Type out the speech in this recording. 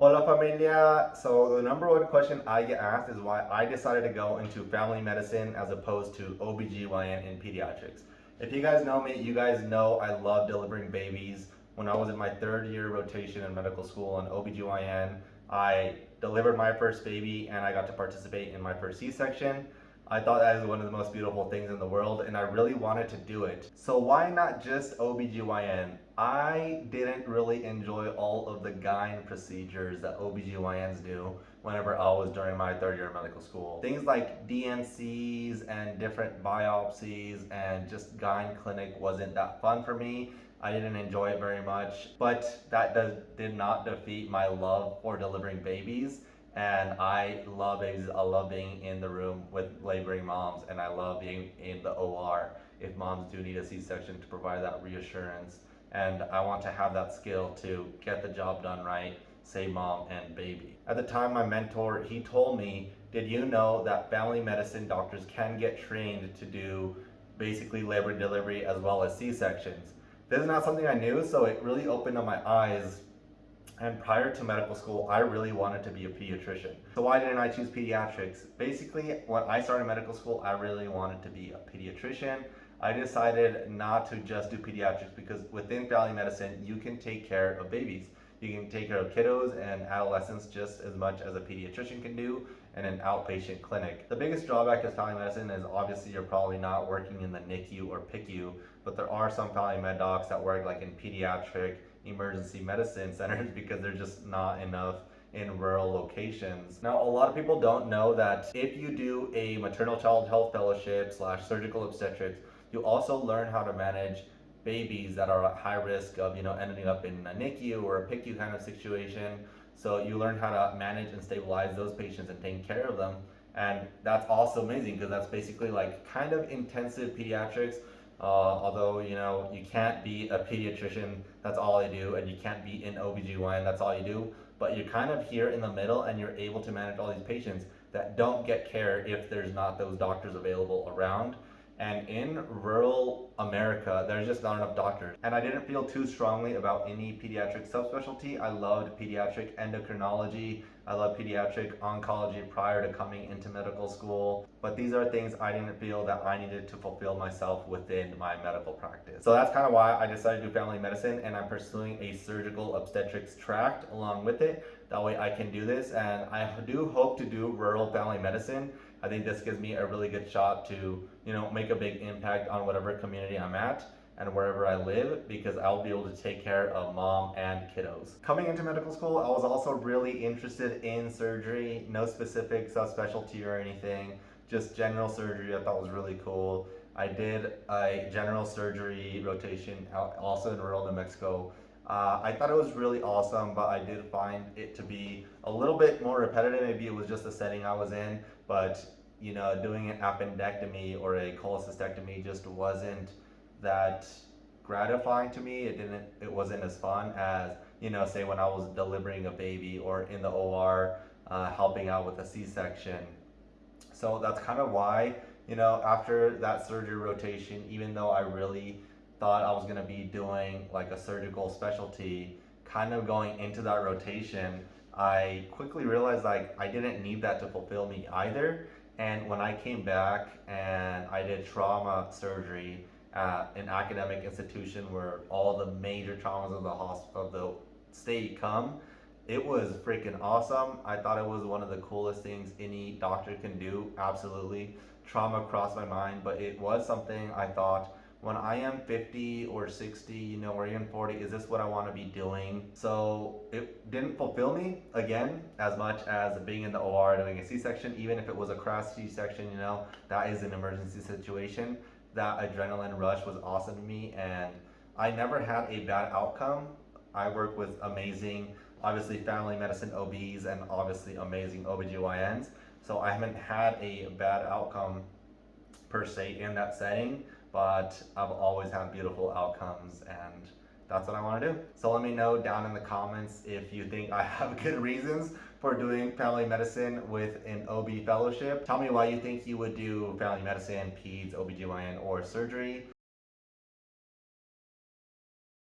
Hola familia. So the number one question I get asked is why I decided to go into family medicine as opposed to OBGYN in pediatrics. If you guys know me, you guys know I love delivering babies. When I was in my third year rotation in medical school on OBGYN, I delivered my first baby and I got to participate in my first C-section. I thought that was one of the most beautiful things in the world and I really wanted to do it. So why not just OBGYN? I didn't really enjoy all of the gyne procedures that OBGYNs do whenever I was during my third year of medical school. Things like D&Cs and different biopsies and just gyne clinic wasn't that fun for me. I didn't enjoy it very much, but that does, did not defeat my love for delivering babies and I love babies. I love being in the room with laboring moms, and I love being in the OR if moms do need a C-section to provide that reassurance. And I want to have that skill to get the job done right, save mom and baby. At the time, my mentor, he told me, did you know that family medicine doctors can get trained to do basically labor delivery as well as C-sections? This is not something I knew, so it really opened up my eyes and prior to medical school, I really wanted to be a pediatrician. So why didn't I choose pediatrics? Basically, when I started medical school, I really wanted to be a pediatrician. I decided not to just do pediatrics because within family medicine, you can take care of babies. You can take care of kiddos and adolescents just as much as a pediatrician can do in an outpatient clinic. The biggest drawback of family medicine is obviously you're probably not working in the NICU or PICU, but there are some family med docs that work like in pediatric emergency medicine centers because there's just not enough in rural locations. Now, a lot of people don't know that if you do a maternal child health fellowship slash surgical obstetrics, you also learn how to manage babies that are at high risk of, you know, ending up in a NICU or a PICU kind of situation. So you learn how to manage and stabilize those patients and take care of them. And that's also amazing because that's basically like kind of intensive pediatrics uh, although, you know, you can't be a pediatrician, that's all I do, and you can't be in OBGYN, that's all you do. But you're kind of here in the middle and you're able to manage all these patients that don't get care if there's not those doctors available around. And in rural America, there's just not enough doctors. And I didn't feel too strongly about any pediatric subspecialty. I loved pediatric endocrinology. I loved pediatric oncology prior to coming into medical school. But these are things I didn't feel that I needed to fulfill myself within my medical practice. So that's kind of why I decided to do family medicine and I'm pursuing a surgical obstetrics tract along with it. That way I can do this and I do hope to do rural family medicine I think this gives me a really good shot to, you know, make a big impact on whatever community I'm at and wherever I live because I'll be able to take care of mom and kiddos. Coming into medical school, I was also really interested in surgery, no specific subspecialty or anything, just general surgery I thought was really cool. I did a general surgery rotation also in rural New Mexico. Uh, I thought it was really awesome, but I did find it to be a little bit more repetitive. Maybe it was just the setting I was in, but you know, doing an appendectomy or a cholecystectomy just wasn't that gratifying to me. It didn't, it wasn't as fun as, you know, say when I was delivering a baby or in the OR, uh, helping out with a C-section. So that's kind of why, you know, after that surgery rotation, even though I really thought I was gonna be doing like a surgical specialty, kind of going into that rotation, I quickly realized like I didn't need that to fulfill me either. And when I came back and I did trauma surgery at an academic institution where all the major traumas of the hospital of the state come, it was freaking awesome. I thought it was one of the coolest things any doctor can do. Absolutely. Trauma crossed my mind, but it was something I thought when I am 50 or 60, you know, or even 40, is this what I want to be doing? So it didn't fulfill me again as much as being in the OR doing a C-section, even if it was a crash C-section, you know, that is an emergency situation. That adrenaline rush was awesome to me and I never had a bad outcome. I work with amazing, obviously family medicine OBs and obviously amazing OBGYNs. So I haven't had a bad outcome per se in that setting but I've always had beautiful outcomes and that's what I want to do. So let me know down in the comments if you think I have good reasons for doing family medicine with an OB fellowship. Tell me why you think you would do family medicine, peds, OBGYN, or surgery.